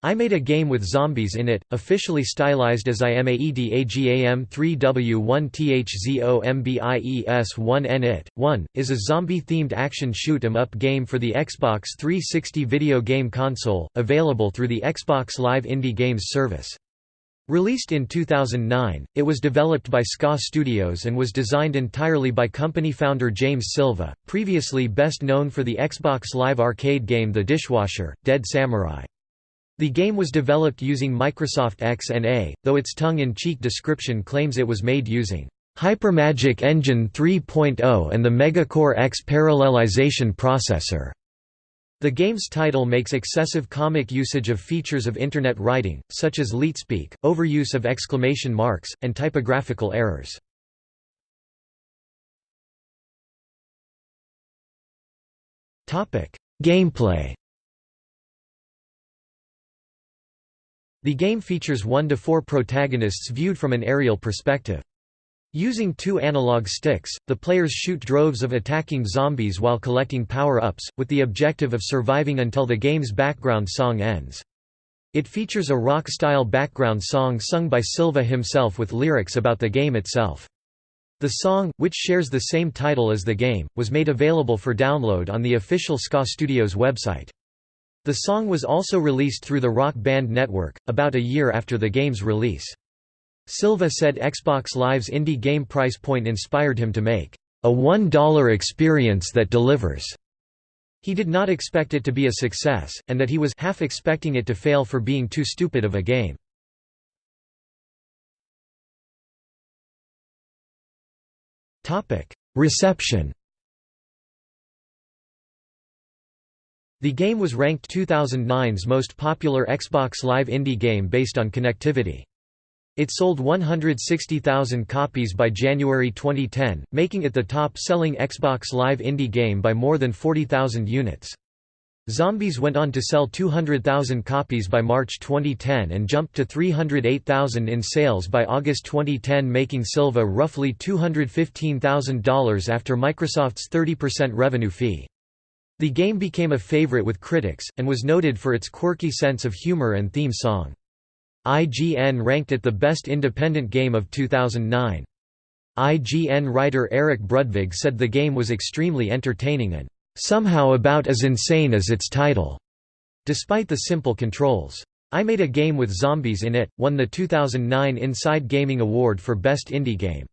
I made a game with zombies in it, officially stylized as IMAEDAGAM3W1THZOMBIES1N It, 1, is a zombie-themed action shoot 'em up game for the Xbox 360 video game console, available through the Xbox Live Indie Games service. Released in 2009, it was developed by SKA Studios and was designed entirely by company founder James Silva, previously best known for the Xbox Live arcade game The Dishwasher, Dead Samurai. The game was developed using Microsoft XNA, though its tongue-in-cheek description claims it was made using Hypermagic Engine 3.0 and the Megacore X parallelization processor. The game's title makes excessive comic usage of features of Internet writing, such as leetspeak, overuse of exclamation marks, and typographical errors. Gameplay The game features one to four protagonists viewed from an aerial perspective. Using two analog sticks, the players shoot droves of attacking zombies while collecting power-ups, with the objective of surviving until the game's background song ends. It features a rock-style background song sung by Silva himself with lyrics about the game itself. The song, which shares the same title as the game, was made available for download on the official SKA Studios website. The song was also released through the Rock Band Network, about a year after the game's release. Silva said Xbox Live's indie game price point inspired him to make a $1 experience that delivers. He did not expect it to be a success, and that he was half expecting it to fail for being too stupid of a game. Reception The game was ranked 2009's most popular Xbox Live indie game based on connectivity. It sold 160,000 copies by January 2010, making it the top-selling Xbox Live indie game by more than 40,000 units. Zombies went on to sell 200,000 copies by March 2010 and jumped to 308,000 in sales by August 2010 making Silva roughly $215,000 after Microsoft's 30% revenue fee. The game became a favorite with critics, and was noted for its quirky sense of humor and theme song. IGN ranked it the best independent game of 2009. IGN writer Eric Brudvig said the game was extremely entertaining and somehow about as insane as its title, despite the simple controls. I Made a Game with Zombies in It, won the 2009 Inside Gaming Award for Best Indie Game.